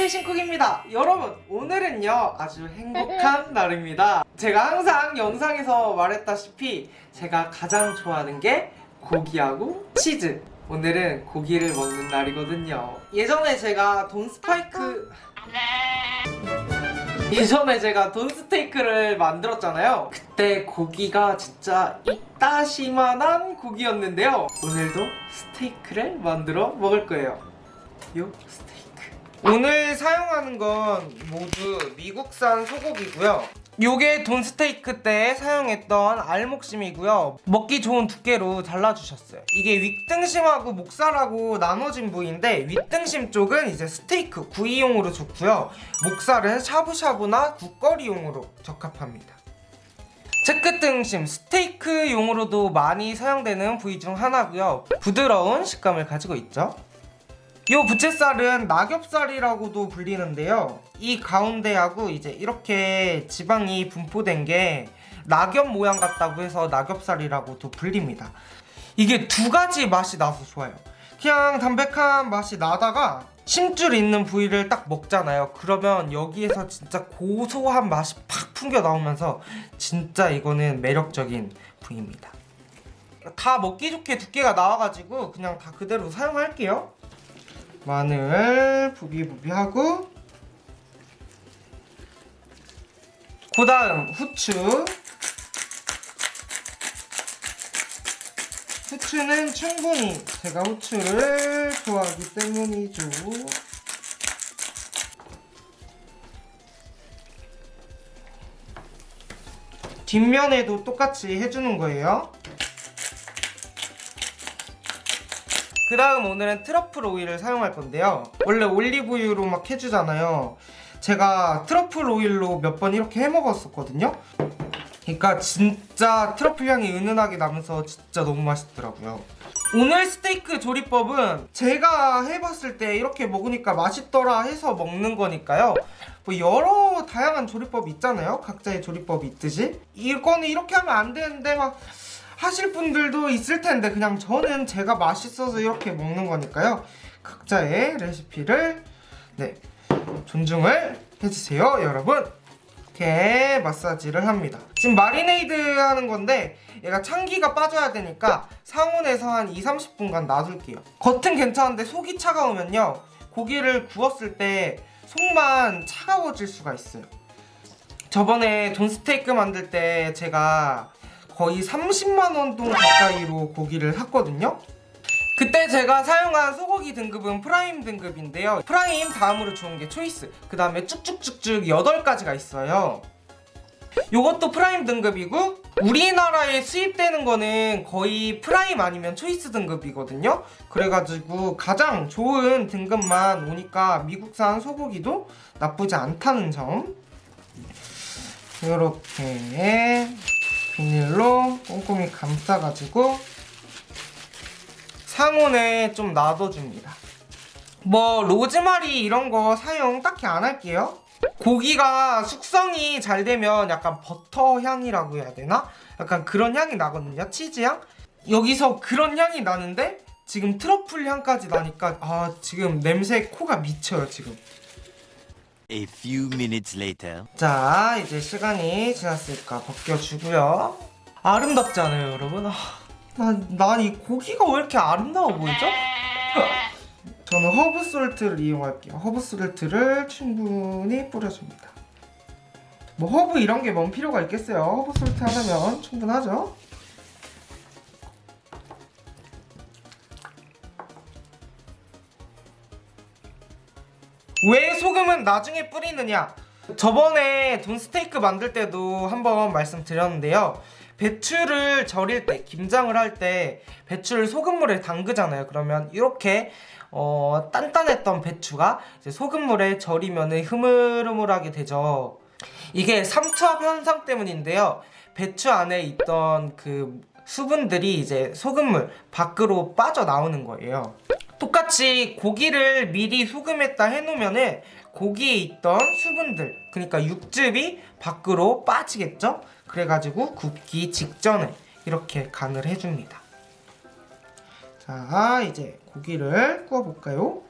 안녕하세요 신쿡입니다. 여러분 오늘은요 아주 행복한 날입니다. 제가 항상 영상에서 말했다시피 제가 가장 좋아하는 게 고기하고 치즈. 오늘은 고기를 먹는 날이거든요. 예전에 제가 돈 스파이크 예전에 제가 돈 스테이크를 만들었잖아요. 그때 고기가 진짜 이따시만한 고기였는데요. 오늘도 스테이크를 만들어 먹을 거예요. 요 스테이크 오늘 사용하는 건 모두 미국산 소고기고요. 요게 돈 스테이크 때 사용했던 알목심이고요. 먹기 좋은 두께로 잘라주셨어요. 이게 윗등심하고 목살하고 나눠진 부위인데 윗등심 쪽은 이제 스테이크 구이용으로 좋고요. 목살은 샤브샤브나 국거리용으로 적합합니다. 채끝등심 스테이크용으로도 많이 사용되는 부위 중 하나고요. 부드러운 식감을 가지고 있죠 이 부채살은 낙엽살이라고도 불리는데요. 이 가운데하고 이제 이렇게 지방이 분포된 게 낙엽 모양 같다고 해서 낙엽살이라고도 불립니다. 이게 두 가지 맛이 나서 좋아요. 그냥 담백한 맛이 나다가 심줄 있는 부위를 딱 먹잖아요. 그러면 여기에서 진짜 고소한 맛이 팍 풍겨 나오면서 진짜 이거는 매력적인 부위입니다. 다 먹기 좋게 두께가 나와가지고 그냥 다 그대로 사용할게요 마늘 부비부비하고 그 다음 후추. 후추는 충분히 제가 후추를 좋아하기 때문이죠. 뒷면에도 똑같이 해주는 거예요 그 다음 오늘은 트러플 오일을 사용할 건데요. 원래 올리브유로 막 해주잖아요. 제가 트러플 오일로 몇 번 이렇게 해먹었었거든요. 그러니까 진짜 트러플 향이 은은하게 나면서 진짜 너무 맛있더라고요. 오늘 스테이크 조리법은 제가 해봤을 때 이렇게 먹으니까 맛있더라 해서 먹는 거니까요. 뭐 여러 다양한 조리법이 있잖아요. 각자의 조리법이 있듯이. 이거는 이렇게 하면 안 되는데 막 하실 분들도 있을 텐데 그냥 저는 제가 맛있어서 이렇게 먹는 거니까요. 각자의 레시피를 네 존중을 해주세요 여러분. 이렇게 마사지를 합니다. 지금 마리네이드 하는 건데 얘가 참기가 빠져야 되니까 상온에서 한 2, 30분간 놔둘게요. 겉은 괜찮은데 속이 차가우면요 고기를 구웠을 때 속만 차가워질 수가 있어요. 저번에 돈 스테이크 만들 때 제가 거의 30만원 돈 가까이로 고기를 샀거든요. 그때 제가 사용한 소고기 등급은 prime 등급인데요. prime 다음으로 좋은 게 choice 그 다음에 쭉쭉쭉쭉 8가지가 있어요. 요것도 prime 등급이고 우리나라에 수입되는 거는 거의 prime 아니면 choice 등급이거든요. 그래가지고 가장 좋은 등급만 오니까 미국산 소고기도 나쁘지 않다는 점. 이렇게 비닐로 꼼꼼히 감싸가지고 상온에 좀 놔둬줍니다 뭐 로즈마리 이런 거 사용 딱히 안 할게요 고기가 숙성이 잘 되면 약간 버터 향이라고 해야 되나? 약간 그런 향이 나거든요 치즈 향? 여기서 그런 향이 나는데 지금 트러플 향까지 나니까 아 지금 냄새 코가 미쳐요 지금 A few minutes later. 자 이제 시간이 지났으니까 벗겨주고요 아름답지 않아요 여러분? 아, 난, 난 이 고기가 왜 이렇게 아름다워 보이죠? 저는 herb salt를 이용할게요 herb salt를 충분히 뿌려줍니다 뭐 허브 이런 게 뭔 필요가 있겠어요 herb salt 하나면 충분하죠 왜 소금은 나중에 뿌리느냐? 저번에 돈 스테이크 만들 때도 한번 말씀드렸는데요. 배추를 절일 때 김장을 할 때 배추를 소금물에 담그잖아요. 그러면 이렇게 어, 단단했던 배추가 소금물에 절이면 흐물흐물하게 되죠. 이게 삼투압 현상 때문인데요. 배추 안에 있던 그 수분들이 이제 소금물 밖으로 빠져나오는 거예요 똑같이 고기를 미리 소금했다 해놓으면 고기에 있던 수분들 그러니까 육즙이 밖으로 빠지겠죠? 그래가지고 굽기 직전에 이렇게 간을 해줍니다 자 이제 고기를 구워볼까요?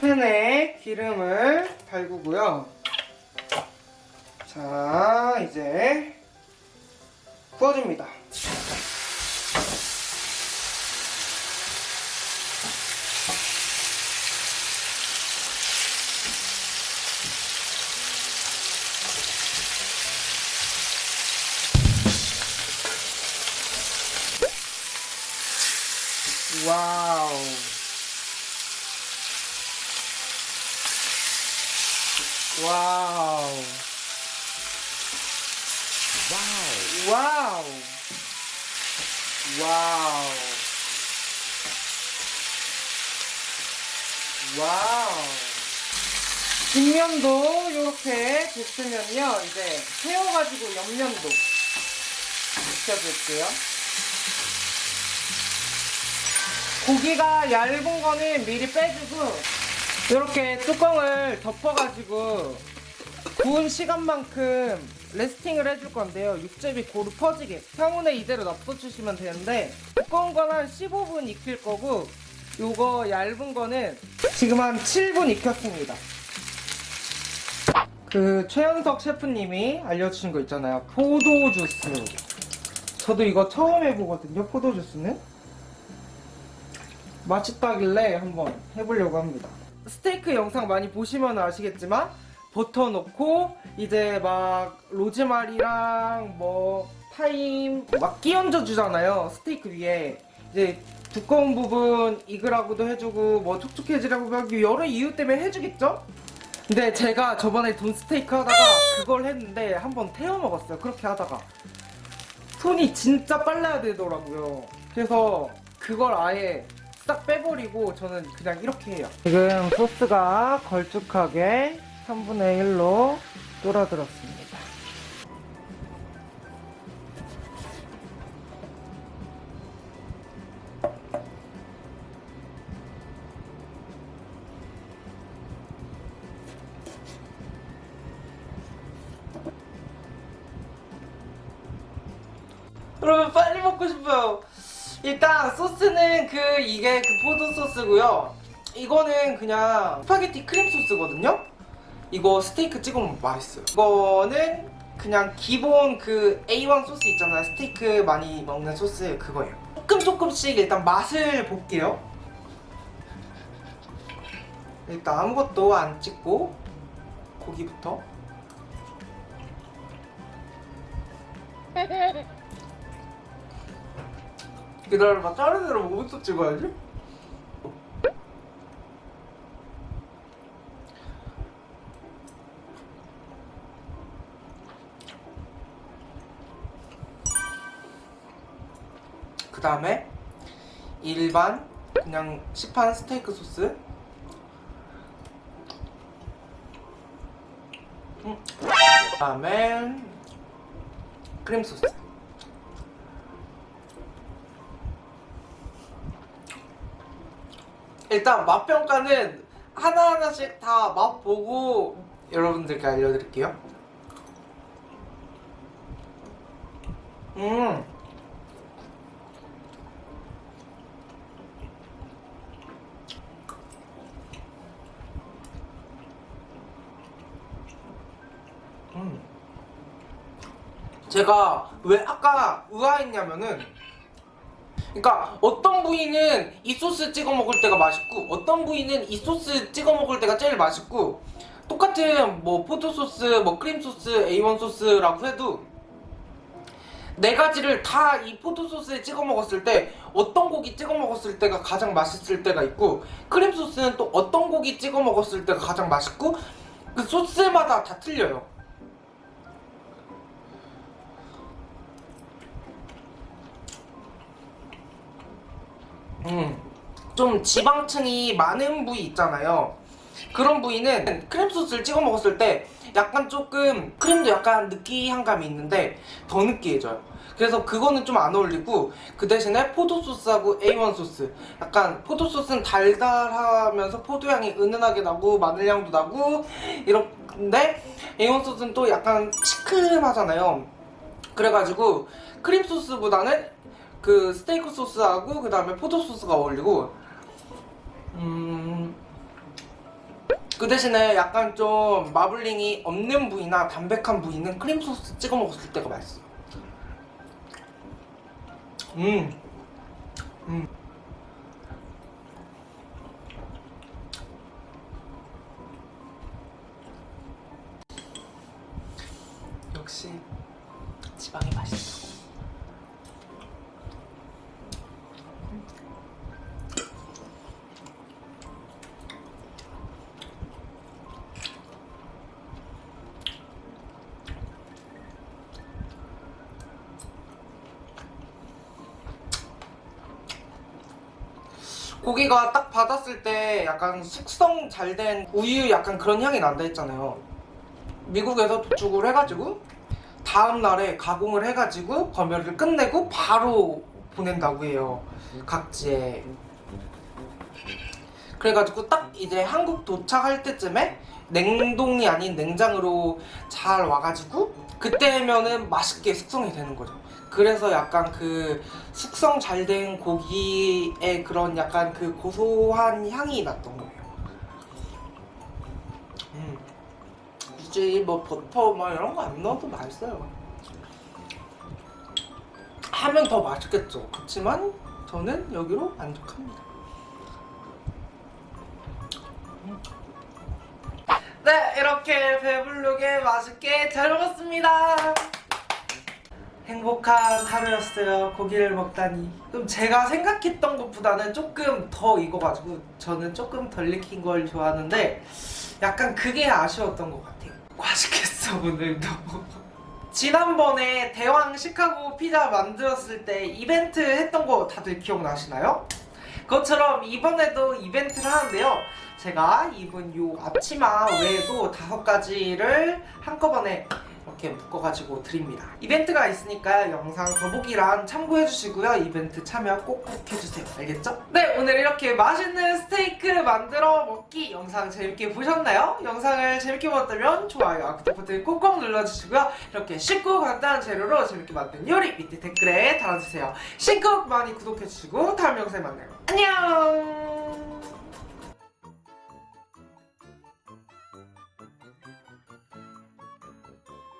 팬에 기름을 달구고요. 자, 이제 구워줍니다. Wow. Wow. Wow. Wow. Wow. 뒷면도 이렇게 됐으면요. 이제 세워가지고 옆면도 익혀줄게요. 고기가 얇은 거는 미리 빼주고 이렇게 뚜껑을 덮어가지고 구운 시간만큼 레스팅을 해줄 건데요. 육즙이 고루 퍼지게 상온에 이대로 놔둬주시면 되는데 두꺼운 건 한 15분 익힐 거고 요거 얇은 거는 지금 한 7분 익혔습니다. 그 최현석 셰프님이 알려주신 거 있잖아요. 포도 주스. 저도 이거 처음 해보거든요 포도 주스는. 맛있다길래 한번 해보려고 합니다. 스테이크 영상 많이 보시면 아시겠지만 버터 넣고 이제 막 로즈마리랑 뭐 타임 막 끼얹어 주잖아요. 스테이크 위에 이제 두꺼운 부분 익으라고도 해주고 뭐 촉촉해지라고 하고 여러 이유 때문에 해주겠죠? 근데 제가 저번에 돈 스테이크 하다가 그걸 했는데 한번 태워 먹었어요. 그렇게 하다가 손이 진짜 빨라야 되더라고요. 그래서 그걸 아예 싹 빼버리고 저는 그냥 이렇게 해요. 지금 소스가 걸쭉하게 3분의 1로 뚫어들었습니다. 그 이게 그 포도 소스고요. 이거는 그냥 스파게티 크림 소스거든요. 이거 스테이크 찍어 먹으면 맛있어요. 이거는 그냥 기본 그 A1 소스 있잖아요. 스테이크 많이 먹는 소스 그거예요. 조금 조금씩 일단 맛을 볼게요. 일단 아무것도 안 찍고 고기부터. 기다려봐 다른 애로 뭐부터 찍어야지? 그 다음에 일반 그냥 시판 스테이크 소스. 음. 그 다음에 크림 소스 일단 맛평가는 하나하나씩 다 맛보고 여러분들께 알려드릴게요. 음. 음. 제가 왜 아까 의아했냐면은 그러니까 어떤 부위는 이 소스 찍어 먹을 때가 맛있고 어떤 부위는 이 소스 찍어 먹을 때가 제일 맛있고 똑같은 뭐 포도 소스, 뭐 크림 소스, A1 소스라고 해도 네 가지를 다 이 포도 소스에 찍어 먹었을 때 어떤 고기 찍어 먹었을 때가 가장 맛있을 때가 있고 크림 소스는 또 어떤 고기 찍어 먹었을 때가 가장 맛있고 그 소스마다 다 틀려요. 음, 좀 지방층이 많은 부위 있잖아요. 그런 부위는 크림 소스를 찍어 먹었을 때 약간 조금 크림도 약간 느끼한 감이 있는데 더 느끼해져요. 그래서 그거는 좀 안 어울리고 그 대신에 포도 소스하고 A1 소스 약간 포도 소스는 달달하면서 포도 향이 은은하게 나고 마늘 향도 나고 이런데 A1 소스는 또 약간 시큼하잖아요. 그래가지고 크림 소스보다는 그 스테이크 소스하고 그 다음에 포도 소스가 어울리고 음 그 대신에 약간 좀 마블링이 없는 부위나 담백한 부위는 크림 소스 찍어 먹었을 때가 맛있어요. 음. 음. 역시 지방이 맛있다. 고기가 딱 받았을 때 약간 숙성 잘 된 우유 약간 그런 향이 난다 했잖아요. 미국에서 도축을 해가지고 다음 날에 가공을 해가지고 검열을 끝내고 바로 보낸다고 해요. 각지에. 그래가지고 딱 이제 한국 도착할 때쯤에 냉동이 아닌 냉장으로 잘 와가지고 그때면은 맛있게 숙성이 되는 거죠. 그래서 약간 그 숙성 잘 된 고기의 그런 약간 그 고소한 향이 났던 거예요. 음. 굳이 뭐 버터 뭐 이런 거 안 넣어도 맛있어요. 하면 더 맛있겠죠. 그렇지만 저는 여기로 만족합니다. 음. 네, 이렇게 배부르게 맛있게 잘 먹었습니다. 행복한 하루였어요. 고기를 먹다니. 그럼 제가 생각했던 것보다는 조금 더 익어가지고 저는 조금 덜 익힌 걸 좋아하는데 약간 그게 아쉬웠던 것 같아요. 맛있겠어 오늘도. 지난번에 대왕 시카고 피자 만들었을 때 이벤트 했던 거 다들 기억나시나요? 그것처럼 이번에도 이벤트를 하는데요. 제가 입은 요 앞치마 외에도 다섯 가지를 한꺼번에 이렇게 묶어가지고 드립니다. 이벤트가 있으니까 영상 더보기란 참고해주시고요. 이벤트 참여 꼭 꼭 해주세요. 알겠죠? 네, 오늘 이렇게 맛있는 스테이크를 만들어 먹기 영상 재밌게 보셨나요? 영상을 재밌게 보셨다면 좋아요, 구독 버튼 꼭꼭 눌러주시고요. 이렇게 쉽고 간단한 재료로 재밌게 만든 요리 밑에 댓글에 달아주세요. 신곡 많이 구독해주시고 다음 영상에 만나요. 안녕!